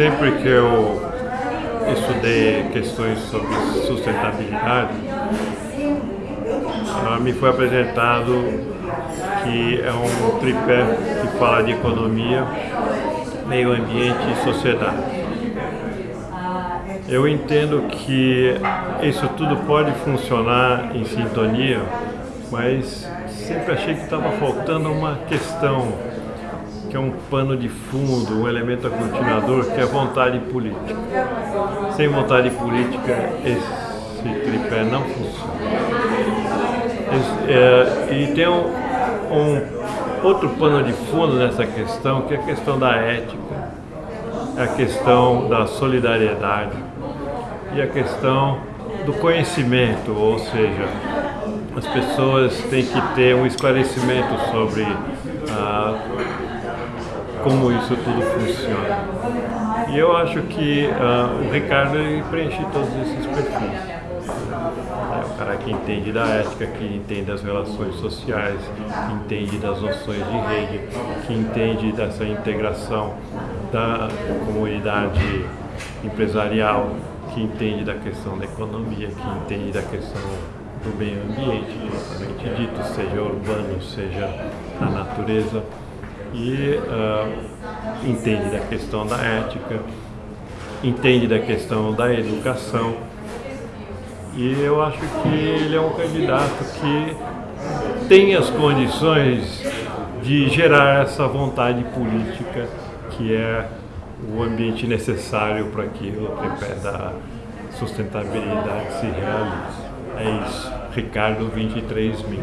sempre que eu estudei questões sobre sustentabilidade, me foi apresentado que é um tripé que fala de economia, meio ambiente e sociedade. Eu entendo que isso tudo pode funcionar em sintonia, mas sempre achei que estava faltando uma questão, que é um pano de fundo, um elemento aglutinador, que é vontade política. Sem vontade política, esse tripé não funciona. Esse, é, e tem um, um outro pano de fundo nessa questão, que é a questão da ética, a questão da solidariedade e a questão do conhecimento, ou seja, as pessoas têm que ter um esclarecimento sobre ah, como isso tudo funciona. E eu acho que ah, o Ricardo preenche todos esses perfis. É o cara que entende da ética, que entende das relações sociais, que entende das noções de rede, que entende dessa integração da comunidade empresarial, que entende da questão da economia, que entende da questão do meio ambiente, propriamente dito, seja urbano, seja na natureza, e uh, entende da questão da ética, entende da questão da educação, e eu acho que ele é um candidato que tem as condições de gerar essa vontade política que é o ambiente necessário para que o tripé da sustentabilidade se realize. É isso. Ricardo 23 mil.